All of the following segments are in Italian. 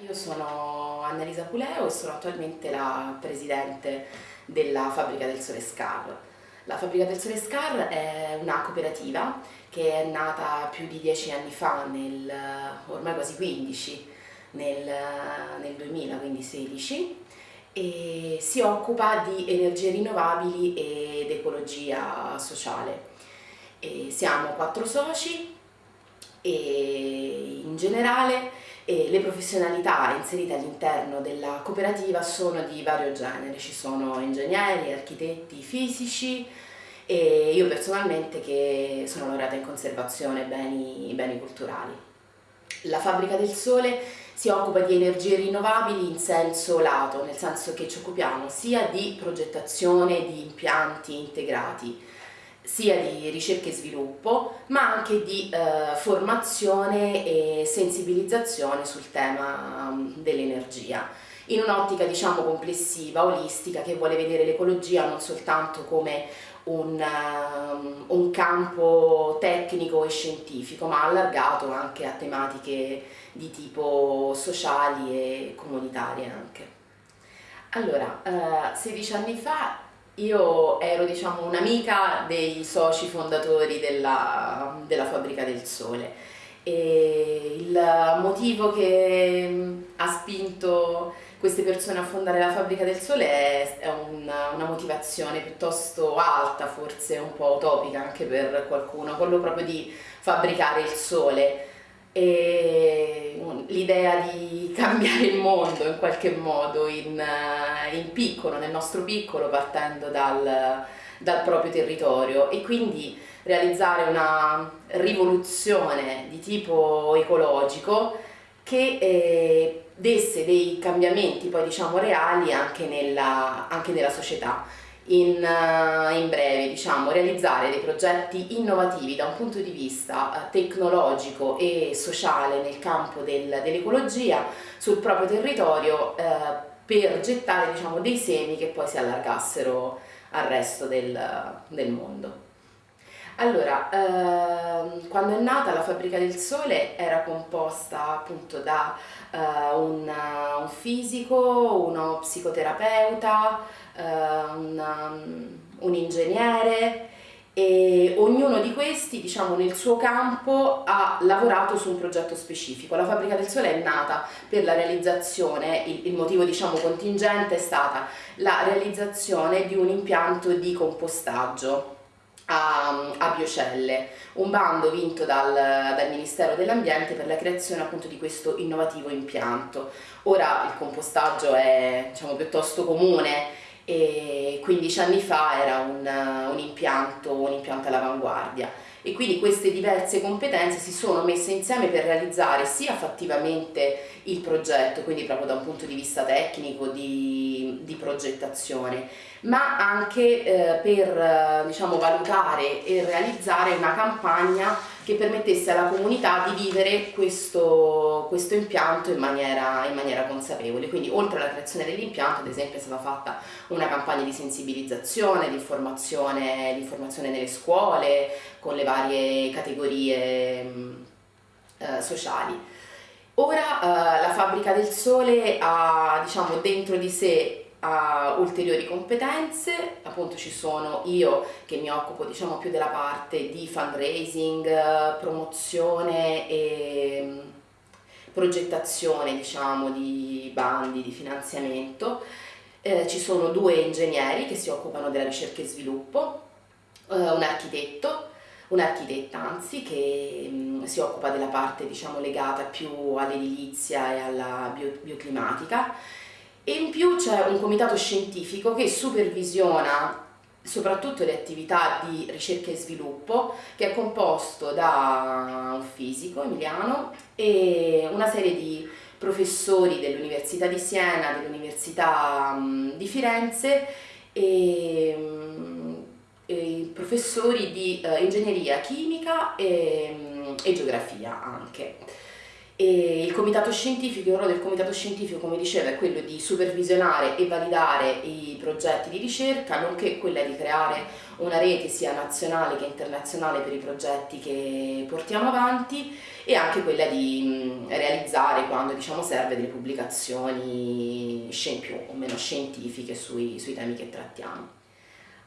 Io sono Annalisa Puleo e sono attualmente la presidente della Fabbrica del Sole Scar. La Fabbrica del Sole Scar è una cooperativa che è nata più di dieci anni fa, nel, ormai quasi 15, nel, nel 2000, quindi 16, e si occupa di energie rinnovabili ed ecologia sociale. E siamo quattro soci e in generale e le professionalità inserite all'interno della cooperativa sono di vario genere, ci sono ingegneri, architetti, fisici e io personalmente che sono laureata in conservazione beni, beni culturali. La Fabbrica del Sole si occupa di energie rinnovabili in senso lato, nel senso che ci occupiamo sia di progettazione di impianti integrati, sia di ricerca e sviluppo, ma anche di eh, formazione e sensibilizzazione sul tema um, dell'energia, in un'ottica diciamo complessiva, olistica, che vuole vedere l'ecologia non soltanto come un, um, un, campo tecnico e scientifico, ma allargato anche a tematiche di tipo sociali e comunitarie anche. Allora, eh, 16 anni fa io ero diciamo un'amica dei soci fondatori della, della Fabbrica del Sole. E il motivo che mm, ha spinto queste persone a fondare la Fabbrica del Sole è, è una, una, motivazione piuttosto alta, forse un po' utopica anche per qualcuno, quello proprio di fabbricare il sole l'idea di cambiare il mondo in qualche modo in, eh, in piccolo, nel nostro piccolo, partendo dal, dal, proprio territorio. E quindi realizzare una rivoluzione di tipo ecologico che eh, desse dei cambiamenti poi diciamo reali anche nella, anche nella società in, uh, in, breve diciamo, realizzare dei progetti innovativi da un punto di vista uh, tecnologico e sociale nel campo del, dell'ecologia sul proprio territorio uh, per gettare diciamo, dei semi che poi si allargassero al resto del, del mondo. Allora, ehm, quando è nata la Fabbrica del Sole era composta appunto da eh, un, un, fisico, uno psicoterapeuta, eh, un, um, un ingegnere e ognuno di questi diciamo nel suo campo ha lavorato su un progetto specifico. La Fabbrica del Sole è nata per la realizzazione, il, il motivo diciamo contingente è stata la realizzazione di un impianto di compostaggio a, a Biocelle, un bando vinto dal, dal Ministero dell'Ambiente per la creazione appunto di questo innovativo impianto. Ora il compostaggio è diciamo, piuttosto comune e 15 anni fa era un, un impianto, un impianto all'avanguardia. E quindi queste diverse competenze si sono messe insieme per realizzare sia fattivamente il progetto, quindi proprio da un punto di vista tecnico, di, di progettazione, ma anche eh, per diciamo, valutare e realizzare una campagna che permettesse alla comunità di vivere questo, questo impianto in maniera, in maniera, consapevole. Quindi oltre alla creazione dell'impianto, ad esempio, è stata fatta una campagna di sensibilizzazione, di informazione, di informazione nelle scuole, con le varie categorie mh, eh, sociali. Ora eh, la Fabbrica del Sole ha diciamo, dentro di sé ha ulteriori competenze, appunto ci sono io che mi occupo diciamo più della parte di fundraising, promozione e mm, progettazione diciamo di bandi di finanziamento, eh, ci sono due ingegneri che si occupano della ricerca e sviluppo, eh, un architetto un'architetta anzi che mh, mm, si occupa della parte diciamo legata più all'edilizia e alla bio, bioclimatica e in più c'è un comitato scientifico che supervisiona soprattutto le attività di ricerca e sviluppo che è composto da un fisico, Emiliano, e una serie di professori dell'Università di Siena, dell'Università di Firenze e, e professori di uh, ingegneria chimica e, e geografia anche. E il comitato scientifico, il ruolo del comitato scientifico, come dicevo, è quello di supervisionare e validare i progetti di ricerca, nonché quella di creare una rete sia nazionale che internazionale per i progetti che portiamo avanti e anche quella di realizzare, quando diciamo serve, delle pubblicazioni più o meno scientifiche sui, sui temi che trattiamo.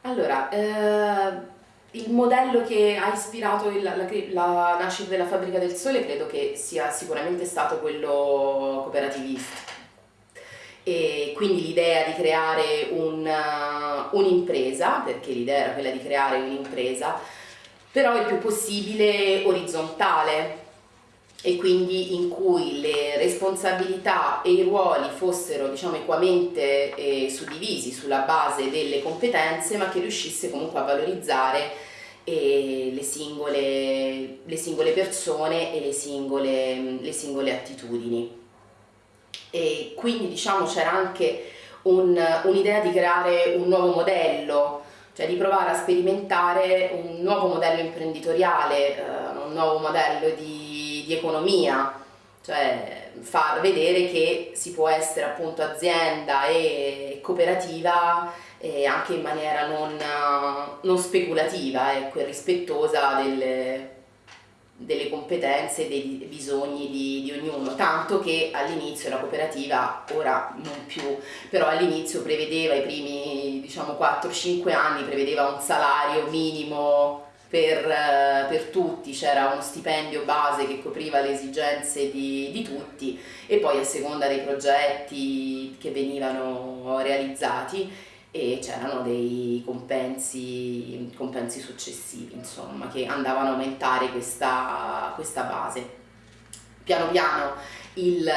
Allora, eh, il modello che ha ispirato il, la, la, nascita della Fabbrica del Sole credo che sia sicuramente stato quello cooperativista. E quindi l'idea di creare un'impresa, perché l'idea era quella di creare un'impresa, però il più possibile orizzontale e quindi in cui le responsabilità e i ruoli fossero diciamo equamente eh, suddivisi sulla base delle competenze ma che riuscisse comunque a valorizzare eh, le, singole, le, singole, persone e le singole, le singole attitudini. E quindi diciamo c'era anche un'idea un di creare un nuovo modello cioè di provare a sperimentare un nuovo modello imprenditoriale, eh, un nuovo modello di di economia, cioè far vedere che si può essere appunto azienda e cooperativa eh, anche in maniera non, non speculativa ecco, e rispettosa delle, delle competenze e dei bisogni di, di, ognuno, tanto che all'inizio la cooperativa, ora non più, però all'inizio prevedeva i primi diciamo 4-5 anni, prevedeva un salario minimo per, eh, per tutti, c'era uno stipendio base che copriva le esigenze di, di tutti e poi a seconda dei progetti che venivano realizzati e c'erano dei compensi, compensi, successivi insomma che andavano a aumentare questa, questa base. Piano piano il,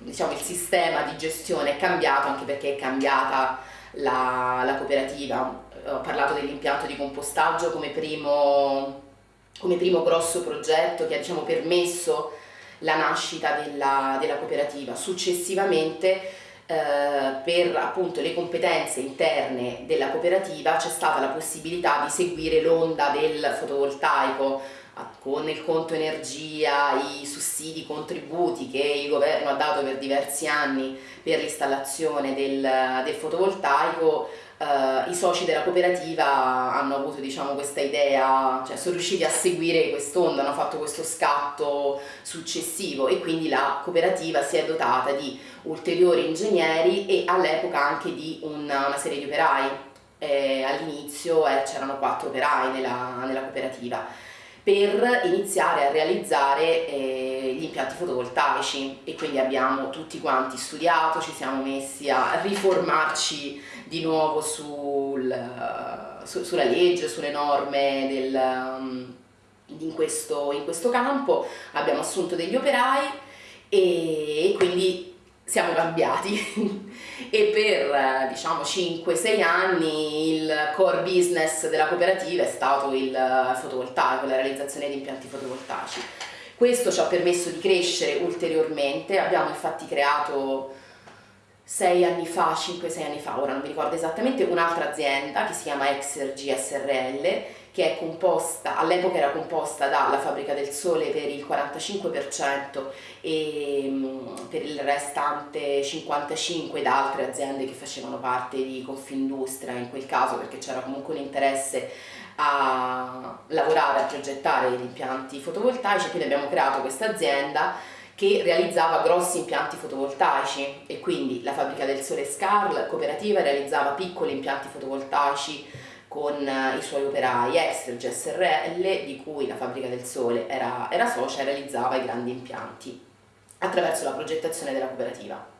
diciamo, il sistema di gestione è cambiato anche perché è cambiata la, la cooperativa ho parlato dell'impianto di compostaggio come primo, come primo, grosso progetto che ha diciamo, permesso la nascita della, della cooperativa. Successivamente eh, per appunto le competenze interne della cooperativa c'è stata la possibilità di seguire l'onda del fotovoltaico con il conto energia, i sussidi, i contributi che il governo ha dato per diversi anni per l'installazione del, del fotovoltaico Uh, i soci della cooperativa hanno avuto diciamo, questa idea, cioè sono riusciti a seguire quest'onda, hanno fatto questo scatto successivo e quindi la cooperativa si è dotata di ulteriori ingegneri e all'epoca anche di una, una serie di operai. Eh, all'inizio eh, c'erano quattro operai nella, nella cooperativa per iniziare a realizzare eh, gli impianti fotovoltaici. E quindi abbiamo tutti quanti studiato, ci siamo messi a riformarci di nuovo sul, su, sulla legge, sulle norme del, um, in, questo, in questo campo, abbiamo assunto degli operai e, e quindi siamo cambiati e per diciamo 5-6 anni il core business della cooperativa è stato il fotovoltaico, la realizzazione di impianti fotovoltaici. Questo ci ha permesso di crescere ulteriormente, abbiamo infatti creato 6 anni fa, 5-6 anni fa, ora non mi ricordo esattamente, un'altra azienda che si chiama Exergy SRL che è composta, all'epoca era composta dalla Fabbrica del Sole per il 45% e mm, per il restante 55% da altre aziende che facevano parte di Confindustria in quel caso perché c'era comunque un interesse a lavorare, a progettare gli impianti fotovoltaici, quindi abbiamo creato questa azienda che realizzava grossi impianti fotovoltaici e quindi la Fabbrica del Sole Scarl, cooperativa, realizzava piccoli impianti fotovoltaici con eh, i suoi operai Extrage SRL di cui la Fabbrica del Sole era, era socia e realizzava i grandi impianti attraverso la progettazione della cooperativa.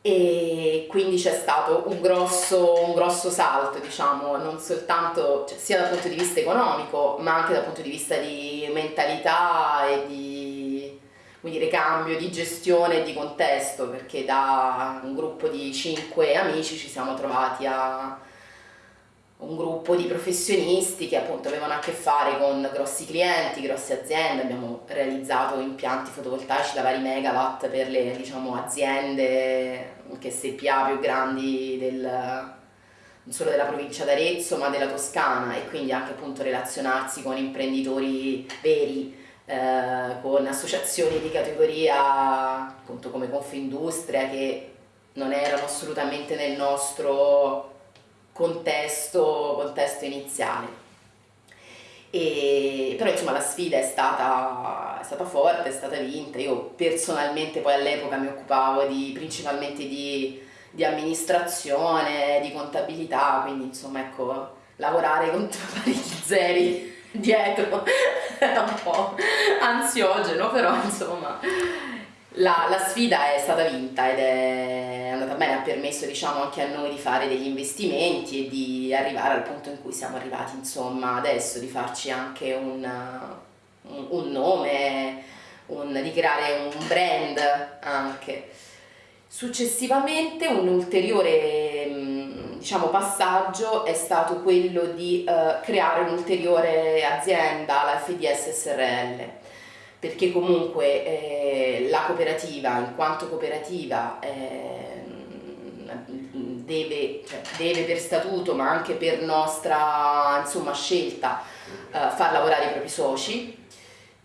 E quindi c'è stato un grosso, un grosso salto diciamo non soltanto cioè, sia dal punto di vista economico ma anche dal punto di vista di mentalità e di quindi ricambio di gestione e di contesto perché da un gruppo di cinque amici ci siamo trovati a un gruppo di professionisti che appunto avevano a che fare con grossi clienti, grosse aziende, abbiamo realizzato impianti fotovoltaici da vari megawatt per le diciamo, aziende che SPA più grandi del, non solo della provincia d'Arezzo ma della Toscana. E quindi anche appunto relazionarsi con imprenditori veri eh, con associazioni di categoria appunto come Confindustria che non erano assolutamente nel nostro contesto, contesto iniziale. E, però insomma la sfida è stata, è stata, forte, è stata vinta. Io personalmente poi all'epoca mi occupavo di, principalmente di, di, amministrazione, di contabilità, quindi insomma ecco, lavorare con parecchi zeri dietro è un po' ansiogeno, però insomma la, la, sfida è stata vinta ed è andata bene, ha permesso diciamo, anche a noi di fare degli investimenti e di arrivare al punto in cui siamo arrivati insomma, adesso, di farci anche un, un, nome, un, di creare un brand anche. Successivamente un ulteriore diciamo, passaggio è stato quello di uh, creare un'ulteriore azienda, la FDS SRL perché comunque eh, la cooperativa, in quanto cooperativa, eh, deve, cioè, deve, per statuto, ma anche per nostra insomma, scelta, eh, far lavorare i propri soci.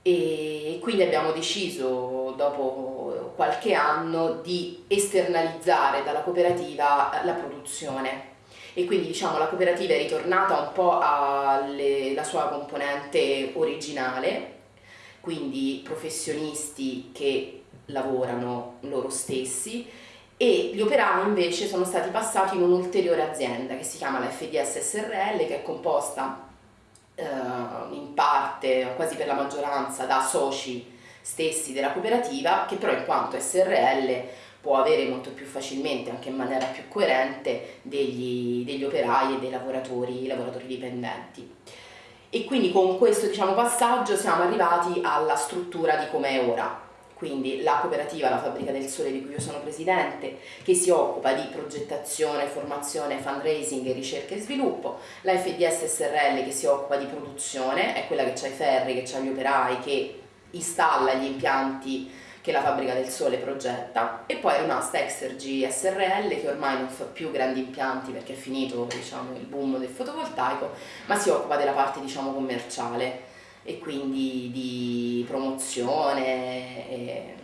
E quindi abbiamo deciso dopo qualche anno di esternalizzare dalla cooperativa la produzione. E quindi diciamo la cooperativa è ritornata un po' alla sua componente originale quindi professionisti che lavorano loro stessi e gli operai invece sono stati passati in un'ulteriore azienda che si chiama la FDS SRL che è composta eh, in parte, quasi per la maggioranza, da soci stessi della cooperativa che però in quanto SRL può avere molto più facilmente, anche in maniera più coerente, degli, degli operai e dei lavoratori, lavoratori dipendenti e quindi con questo diciamo, passaggio siamo arrivati alla struttura di com'è ora. Quindi la cooperativa La Fabbrica del Sole di cui io sono presidente che si occupa di progettazione, formazione, fundraising ricerca e sviluppo. La FDS SRL che si occupa di produzione, è quella che ha i ferri, che ha gli operai, che installa gli impianti che la Fabbrica del Sole progetta e poi è rimasta Exergy SRL che ormai non fa più grandi impianti perché è finito diciamo, il boom del fotovoltaico ma si occupa della parte diciamo, commerciale e quindi di promozione e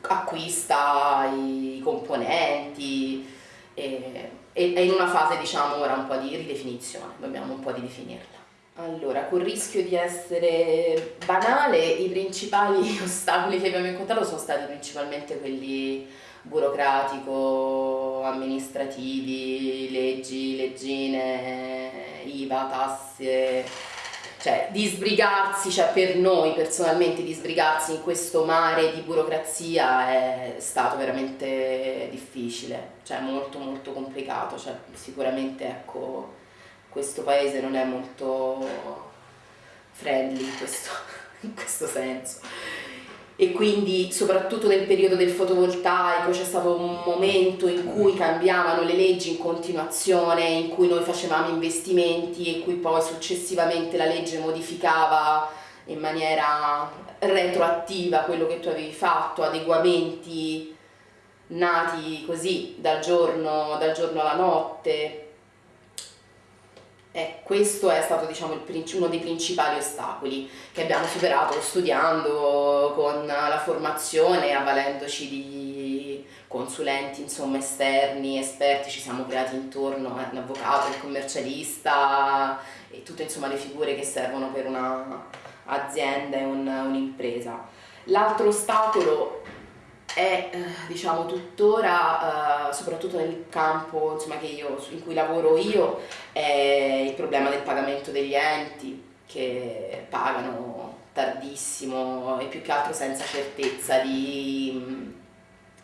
acquista i componenti e, è in una fase diciamo ora un po' di ridefinizione, dobbiamo un po' di definirla. Allora, col rischio di essere banale, i principali ostacoli che abbiamo incontrato sono stati principalmente quelli burocratico, amministrativi, leggi, leggine, IVA, tasse, cioè di sbrigarsi, cioè per noi personalmente di sbrigarsi in questo mare di burocrazia è stato veramente difficile, cioè molto molto complicato, cioè sicuramente ecco questo paese non è molto friendly in questo, in questo senso. E quindi soprattutto nel periodo del fotovoltaico c'è stato un momento in cui cambiavano le leggi in continuazione, in cui noi facevamo investimenti e cui poi successivamente la legge modificava in maniera retroattiva quello che tu avevi fatto, adeguamenti nati così dal giorno, dal giorno alla notte e questo è stato diciamo, uno dei principali ostacoli che abbiamo superato studiando con la formazione, avvalendoci di consulenti insomma, esterni, esperti, ci siamo creati intorno eh, un il commercialista e tutte insomma, le figure che servono per un'azienda e un'impresa. Un L'altro ostacolo è eh, diciamo tuttora, eh, soprattutto nel campo insomma, io, in cui lavoro io, è il problema del pagamento degli enti che pagano tardissimo e più che altro senza certezza di,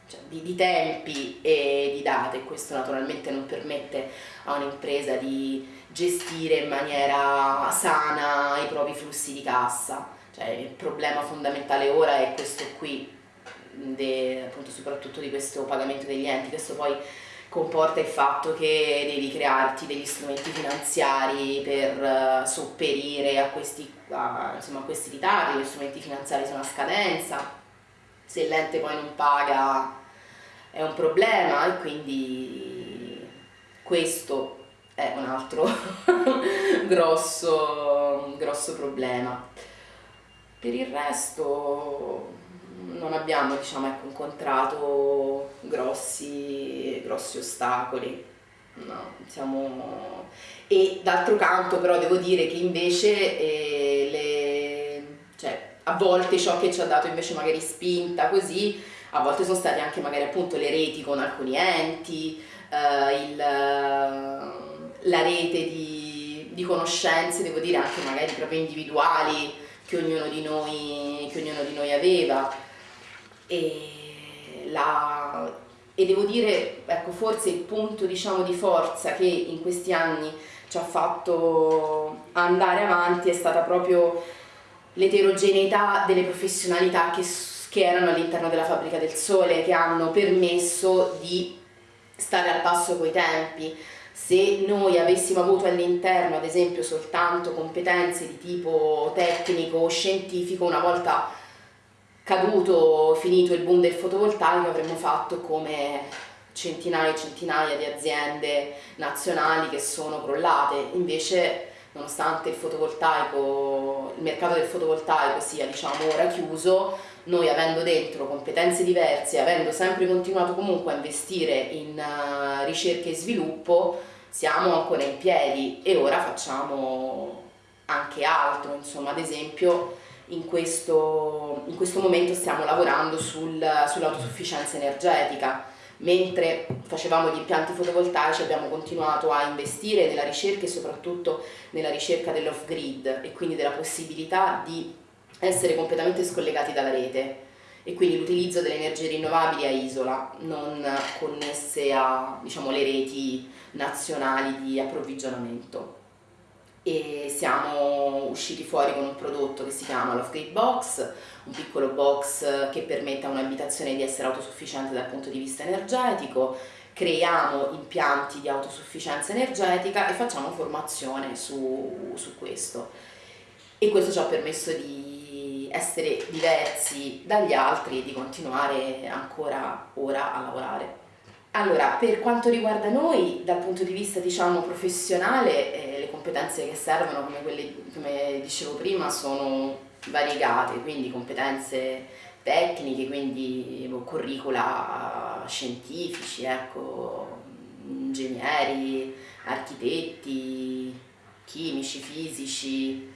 cioè, di, di tempi e di date questo naturalmente non permette a un'impresa di gestire in maniera sana i propri flussi di cassa. Cioè, il problema fondamentale ora è questo qui, soprattutto di questo pagamento degli enti, questo poi comporta il fatto che devi crearti degli strumenti finanziari per uh, sopperire a questi, a, insomma, a questi ritardi, gli strumenti finanziari sono a scadenza, se l'ente poi non paga è un problema e quindi questo è un altro grosso, grosso problema. per il resto non abbiamo diciamo, ecco, incontrato grossi, grossi ostacoli. No, siamo... E d'altro canto però devo dire che invece eh, le... cioè, a volte ciò che ci ha dato invece magari spinta così, a volte sono state anche magari appunto le reti con alcuni enti, eh, il, la rete di, di conoscenze, devo dire anche magari proprio individuali che ognuno di noi, ognuno di noi aveva. E, la, e, devo dire, ecco, forse il punto diciamo, di forza che in questi anni ci ha fatto andare avanti è stata proprio l'eterogeneità delle professionalità che, che erano all'interno della fabbrica del sole, che hanno permesso di stare al passo coi tempi. Se noi avessimo avuto all'interno ad esempio soltanto competenze di tipo tecnico o scientifico una volta caduto, finito il boom del fotovoltaico avremmo fatto come centinaia e centinaia di aziende nazionali che sono crollate. Invece nonostante il il mercato del fotovoltaico sia diciamo ora chiuso noi avendo dentro competenze diverse, avendo sempre continuato comunque a investire in uh, ricerca e sviluppo, siamo ancora in piedi. E ora facciamo anche altro, insomma ad esempio in questo, in questo momento stiamo lavorando sul, sull'autosufficienza energetica, mentre facevamo gli impianti fotovoltaici abbiamo continuato a investire nella ricerca e soprattutto nella ricerca dell'off-grid e quindi della possibilità di essere completamente scollegati dalla rete e quindi l'utilizzo delle energie rinnovabili a isola, non connesse a diciamo, reti nazionali di approvvigionamento. E siamo usciti fuori con un prodotto che si chiama l'Off-Grid Box, un piccolo box che permette a un'abitazione di essere autosufficiente dal punto di vista energetico, creiamo impianti di autosufficienza energetica e facciamo formazione su, su questo. E questo ci ha permesso di essere diversi dagli altri e di continuare ancora ora a lavorare. Allora, per quanto riguarda noi, dal punto di vista diciamo, professionale, eh, le competenze che servono, come, quelle, come dicevo prima, sono variegate, quindi competenze tecniche, quindi boh, curricula scientifici, ecco, ingegneri, architetti, chimici, fisici,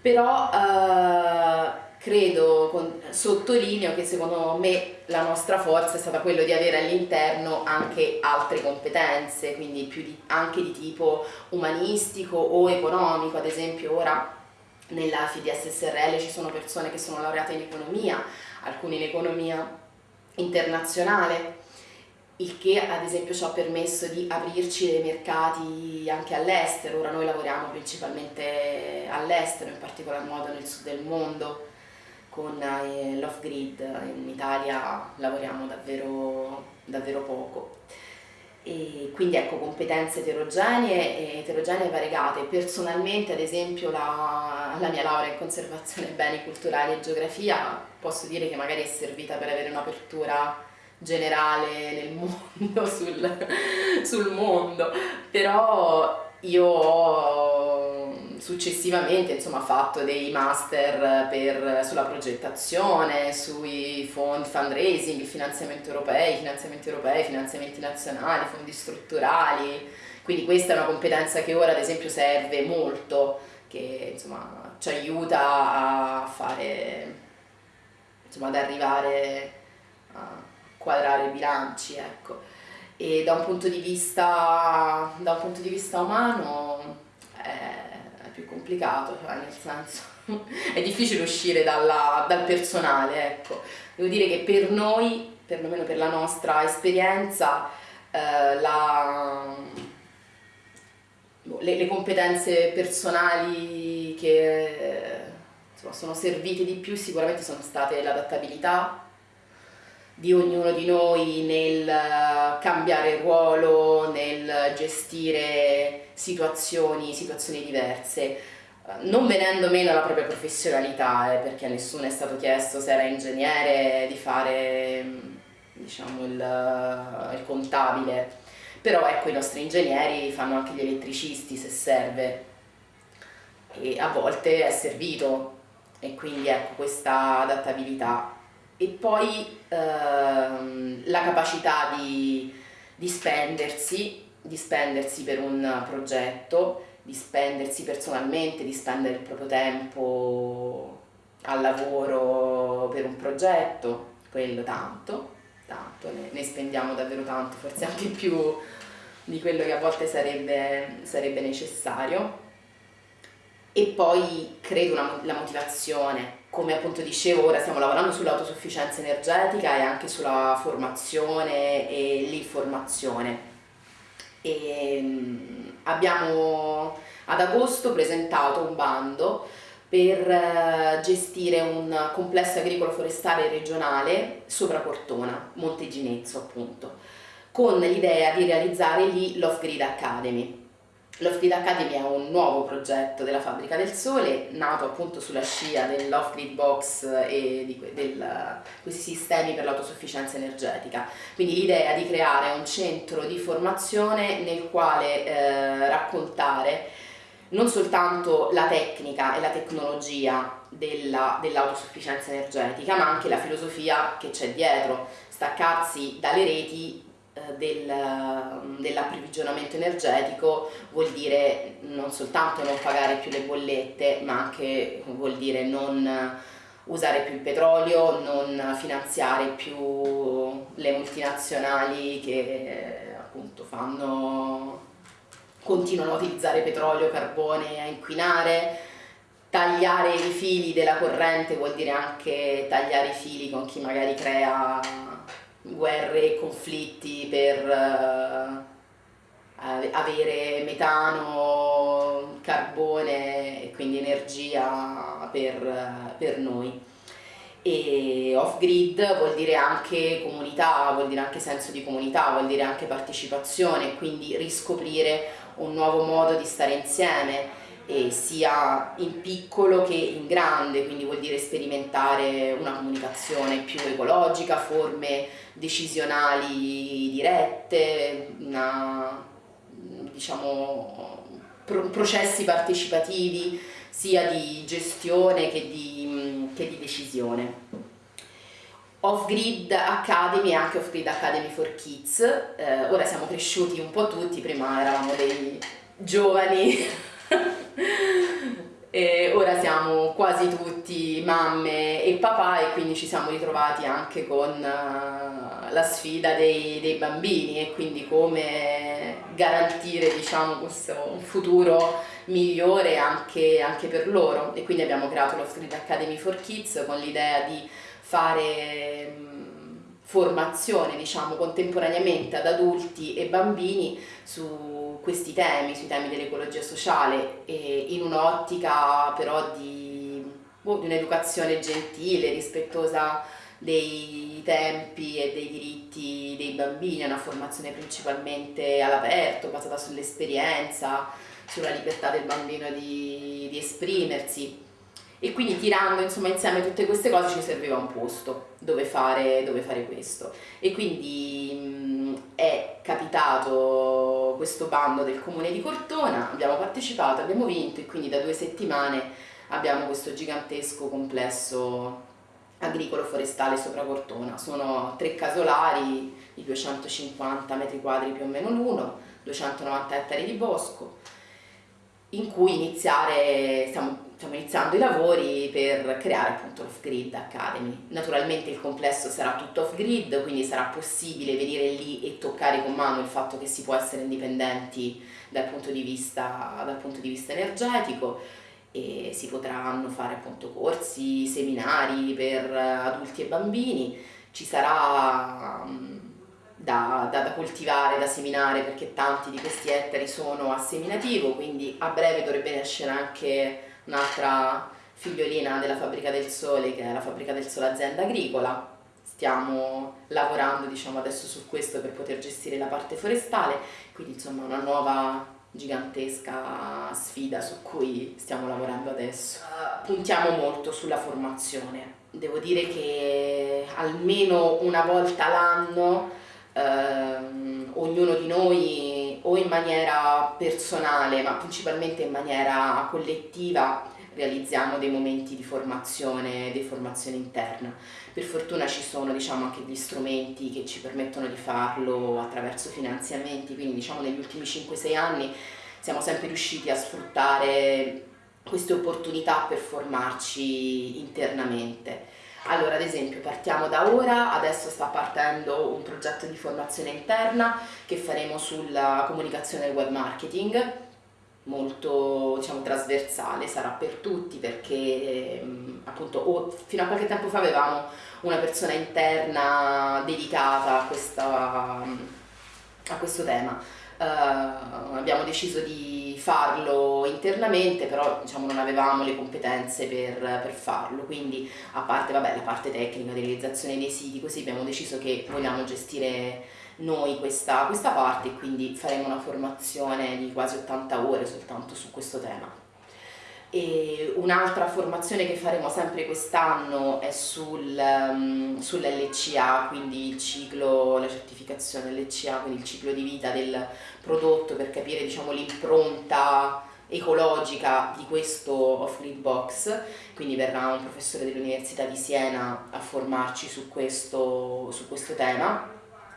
però eh, credo, con, sottolineo che secondo me la nostra forza è stata quella di avere all'interno anche altre competenze, quindi di, anche di tipo umanistico o economico, ad esempio ora nella FIDS SRL ci sono persone che sono laureate in economia, alcune in economia internazionale, il che ad esempio ci ha permesso di aprirci dei mercati anche all'estero, ora noi lavoriamo principalmente all'estero, in particolar modo nel sud del mondo con eh, l'off-grid, in Italia lavoriamo davvero, davvero poco. E quindi ecco competenze eterogenee e eterogenee variegate. Personalmente ad esempio la, la mia laurea in conservazione beni culturali e geografia posso dire che magari è servita per avere un'apertura generale nel mondo, sul, sul mondo, però io ho successivamente insomma, fatto dei master per, sulla progettazione, sui fondi fundraising, il finanziamento europeo, finanziamenti europei, finanziamenti nazionali, fondi strutturali, quindi questa è una competenza che ora ad esempio serve molto, che insomma, ci aiuta a fare, insomma, ad arrivare a quadrare i bilanci, ecco. E da un punto di vista, punto di vista umano è più complicato, cioè nel senso è difficile uscire dalla, dal personale, ecco. Devo dire che per noi, perlomeno per la nostra esperienza, eh, la, boh, le, le, competenze personali che insomma, sono servite di più sicuramente sono state l'adattabilità, di ognuno di noi nel cambiare ruolo, nel gestire situazioni, situazioni diverse, non venendo meno alla propria professionalità, eh, perché a nessuno è stato chiesto se era ingegnere di fare diciamo, il, il contabile, però ecco i nostri ingegneri fanno anche gli elettricisti se serve. E a volte è servito. E quindi ecco questa adattabilità. E poi ehm, la capacità di, di spendersi, di spendersi per un progetto, di spendersi personalmente, di spendere il proprio tempo al lavoro per un progetto, quello tanto, tanto, ne, ne spendiamo davvero tanto, forse anche più di quello che a volte sarebbe, sarebbe necessario. E poi credo una, la motivazione, come appunto dicevo ora stiamo lavorando sull'autosufficienza energetica e anche sulla formazione e l'informazione. E mm, abbiamo ad agosto presentato un bando per eh, gestire un complesso agricolo forestale regionale sopra Cortona, Monteginezzo appunto, con l'idea di realizzare lì l'Off-Grid Academy. L'Off-Grid Academy è un nuovo progetto della Fabbrica del Sole, nato appunto sulla scia dell'Off-Grid Box e di del, questi sistemi per l'autosufficienza energetica. Quindi l'idea di creare un centro di formazione nel quale eh, raccontare non soltanto la tecnica e la tecnologia dell'autosufficienza dell energetica, ma anche la filosofia che c'è dietro, staccarsi dalle reti del, dell'approvvigionamento energetico vuol dire non soltanto non pagare più le bollette, ma anche vuol dire non usare più il petrolio, non finanziare più le multinazionali che appunto fanno continuano a utilizzare petrolio, carbone a inquinare, tagliare i fili della corrente vuol dire anche tagliare i fili con chi magari crea guerre e conflitti per uh, avere metano, carbone e quindi energia per, per noi. E off grid vuol dire anche comunità, vuol dire anche senso di comunità, vuol dire anche partecipazione, quindi riscoprire un nuovo modo di stare insieme eh, sia in piccolo che in grande, quindi vuol dire sperimentare una comunicazione più ecologica, forme decisionali dirette, una, diciamo, pro processi partecipativi sia di gestione che di, che di decisione. Off-Grid Academy e anche Off-Grid Academy for Kids, eh, ora siamo cresciuti un po' tutti, prima eravamo dei giovani e ora siamo quasi tutti mamme e papà e quindi ci siamo ritrovati anche con uh, la sfida dei, dei, bambini e quindi come garantire diciamo, questo futuro migliore anche, anche per loro. E quindi abbiamo creato l'Off-Grid Academy for Kids con l'idea di fare formazione diciamo contemporaneamente ad adulti e bambini su questi temi, sui temi dell'ecologia sociale e in un'ottica però di, boh, di un'educazione gentile, rispettosa dei tempi e dei diritti dei bambini, una formazione principalmente all'aperto, basata sull'esperienza, sulla libertà del bambino di, di esprimersi. E quindi tirando insomma, insieme tutte queste cose ci serviva un posto dove fare, dove fare questo. E quindi è capitato questo bando del comune di Cortona, abbiamo partecipato, abbiamo vinto e quindi da due settimane abbiamo questo gigantesco complesso agricolo forestale sopra Cortona, sono tre casolari di 250 metri quadri più o meno l'uno, 290 ettari di bosco in cui iniziare, stiamo stiamo iniziando i lavori per creare appunto l'Off-Grid Academy. Naturalmente il complesso sarà tutto off-grid, quindi sarà possibile venire lì e toccare con mano il fatto che si può essere indipendenti dal punto di vista, dal punto di vista energetico e si potranno fare appunto corsi, seminari per adulti e bambini, ci sarà mm, da, da, da, coltivare, da seminare perché tanti di questi ettari sono a seminativo, quindi a breve dovrebbe nascere anche un'altra figliolina della Fabbrica del Sole che è la Fabbrica del Sole azienda agricola. Stiamo lavorando diciamo adesso su questo per poter gestire la parte forestale. Quindi insomma una nuova gigantesca sfida su cui stiamo lavorando adesso. Puntiamo molto sulla formazione. Devo dire che almeno una volta l'anno ehm, ognuno di noi o in maniera personale ma principalmente in maniera collettiva realizziamo dei momenti di formazione, di formazione interna. Per fortuna ci sono diciamo, anche gli strumenti che ci permettono di farlo attraverso finanziamenti, quindi diciamo negli ultimi 5-6 anni siamo sempre riusciti a sfruttare queste opportunità per formarci internamente. Allora, ad esempio, partiamo da ora, adesso sta partendo un progetto di formazione interna che faremo sulla comunicazione del web marketing, molto diciamo, trasversale, sarà per tutti perché ehm, appunto fino a qualche tempo fa avevamo una persona interna dedicata a, questa, a questo tema Uh, abbiamo deciso di farlo internamente, però diciamo, non avevamo le competenze per, per, farlo, quindi a parte vabbè, la parte tecnica di realizzazione dei siti, così abbiamo deciso che vogliamo gestire noi questa, questa parte e quindi faremo una formazione di quasi 80 ore soltanto su questo tema. Un'altra formazione che faremo sempre quest'anno è sul, um, sull'LCA, quindi il ciclo, la certificazione LCA, quindi il ciclo di vita del prodotto per capire diciamo, l'impronta ecologica di questo off-grid box, quindi verrà un professore dell'Università di Siena a formarci su questo, su questo tema.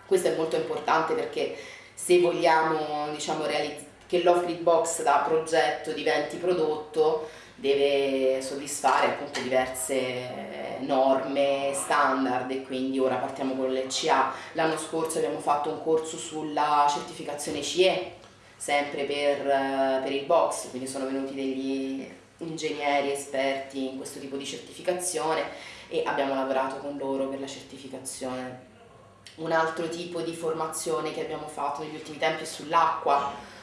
Questo è molto importante perché se vogliamo diciamo, realizzare che l'off-grid box da progetto diventi prodotto deve soddisfare appunto diverse norme standard e quindi ora partiamo con l'ECA. L'anno scorso abbiamo fatto un corso sulla certificazione CE, sempre per, per il box, quindi sono venuti degli ingegneri esperti in questo tipo di certificazione e abbiamo lavorato con loro per la certificazione. Un altro tipo di formazione che abbiamo fatto negli ultimi tempi è sull'acqua,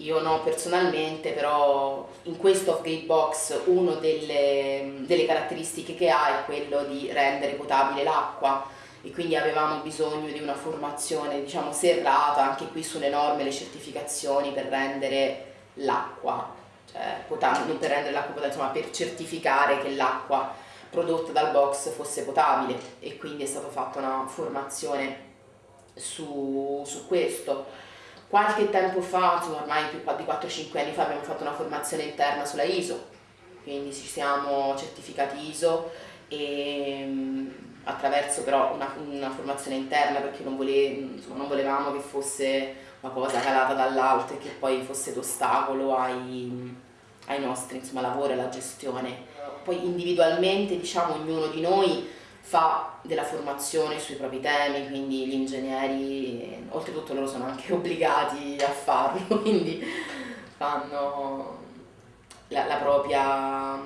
io no personalmente, però in questo off-grid box una delle, delle, caratteristiche che ha è quello di rendere potabile l'acqua. E quindi avevamo bisogno di una formazione diciamo serrata anche qui sulle norme, le certificazioni per rendere l'acqua, cioè non per rendere l'acqua potabile, insomma per certificare che l'acqua prodotta dal box fosse potabile. E quindi è stata fatta una formazione su, su questo Qualche tempo fa, ormai più di 4-5 anni fa, abbiamo fatto una formazione interna sulla ISO, quindi ci siamo certificati ISO e mm, attraverso però una, una formazione interna perché non, vole, insomma, non, volevamo che fosse una cosa calata dall'alto e che poi fosse d'ostacolo ai, ai nostri insomma, lavori, alla gestione. Poi individualmente diciamo ognuno di noi fa della formazione sui propri temi, quindi gli ingegneri, oltretutto loro sono anche obbligati a farlo, quindi fanno la, la, propria,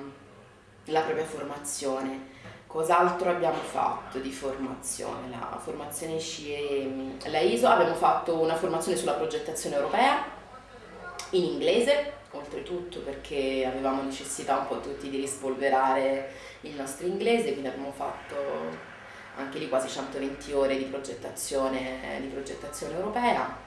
la propria formazione. Cos'altro abbiamo fatto di formazione? La formazione SCIE, la ISO, abbiamo fatto una formazione sulla progettazione europea in inglese, oltretutto perché avevamo necessità un po' tutti di rispolverare il nostro inglese, quindi abbiamo fatto anche lì quasi 120 ore di progettazione, di progettazione europea.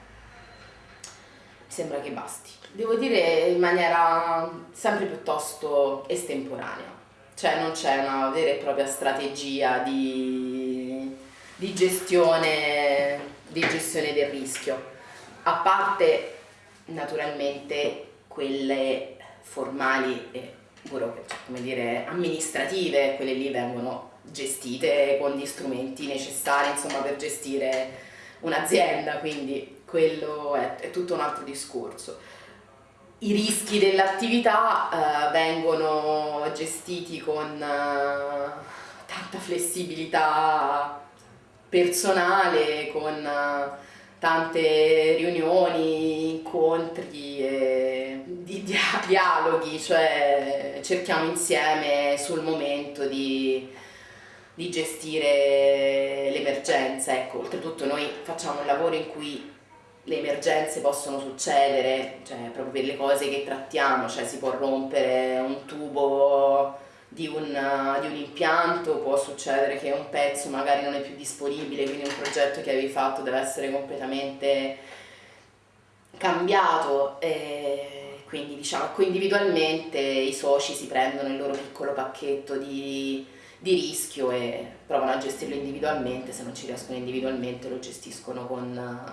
Mi sembra che basti. Devo dire in maniera sempre piuttosto estemporanea, cioè non c'è una vera e propria strategia di, di, gestione, di gestione del rischio, a parte naturalmente quelle formali e come dire, amministrative, quelle lì vengono gestite con gli strumenti necessari insomma, per gestire un'azienda, quindi quello è, è, tutto un altro discorso. I rischi dell'attività eh, vengono gestiti con eh, tanta flessibilità personale, con eh, tante riunioni, incontri. E, di dia dialoghi, cioè cerchiamo insieme sul momento di, di gestire l'emergenza. Ecco, oltretutto noi facciamo un lavoro in cui le emergenze possono succedere, cioè proprio per le cose che trattiamo, cioè si può rompere un tubo di un, di un, impianto, può succedere che un pezzo magari non è più disponibile, quindi un progetto che avevi fatto deve essere completamente cambiato. E quindi diciamo individualmente i soci si prendono il loro piccolo pacchetto di, di rischio e provano a gestirlo individualmente, se non ci riescono individualmente lo gestiscono con,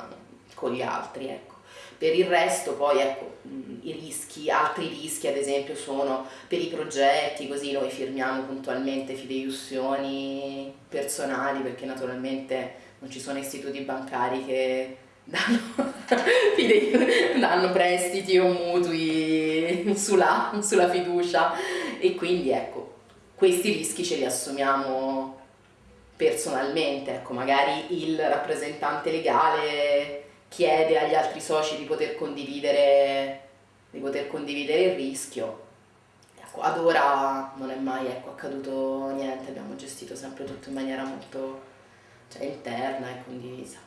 con gli altri. Ecco. Per il resto poi ecco, i rischi, altri rischi ad esempio sono per i progetti, così noi firmiamo puntualmente fideiussioni personali perché naturalmente non ci sono istituti bancari che danno, danno prestiti o mutui sulla, sulla fiducia e quindi ecco, questi rischi ce li assumiamo personalmente, ecco, magari il rappresentante legale chiede agli altri soci di poter condividere, di poter condividere il rischio. Ecco, ad ora non è mai ecco, accaduto niente, abbiamo gestito sempre tutto in maniera molto cioè, interna e condivisa.